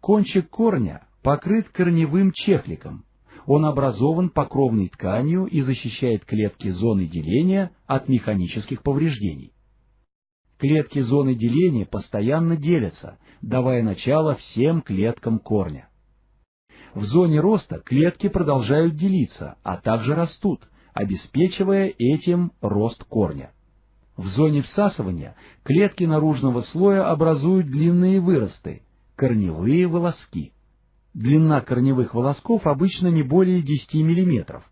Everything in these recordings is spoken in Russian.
Кончик корня покрыт корневым чехликом. Он образован покровной тканью и защищает клетки зоны деления от механических повреждений. Клетки зоны деления постоянно делятся, давая начало всем клеткам корня. В зоне роста клетки продолжают делиться, а также растут, обеспечивая этим рост корня. В зоне всасывания клетки наружного слоя образуют длинные выросты, корневые волоски. Длина корневых волосков обычно не более 10 мм.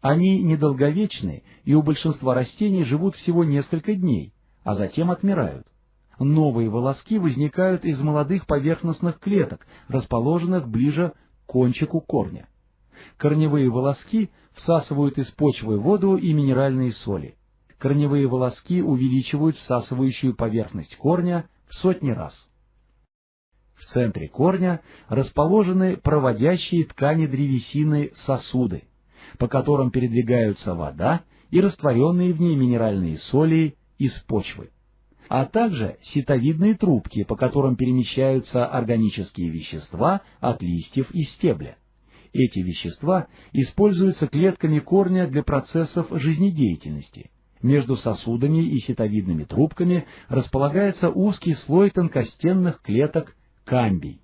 Они недолговечны и у большинства растений живут всего несколько дней, а затем отмирают. Новые волоски возникают из молодых поверхностных клеток, расположенных ближе к кончику корня. Корневые волоски всасывают из почвы воду и минеральные соли. Корневые волоски увеличивают всасывающую поверхность корня в сотни раз. В центре корня расположены проводящие ткани древесины сосуды, по которым передвигаются вода и растворенные в ней минеральные соли из почвы, а также ситовидные трубки, по которым перемещаются органические вещества от листьев и стебля. Эти вещества используются клетками корня для процессов жизнедеятельности. Между сосудами и ситовидными трубками располагается узкий слой тонкостенных клеток камбий.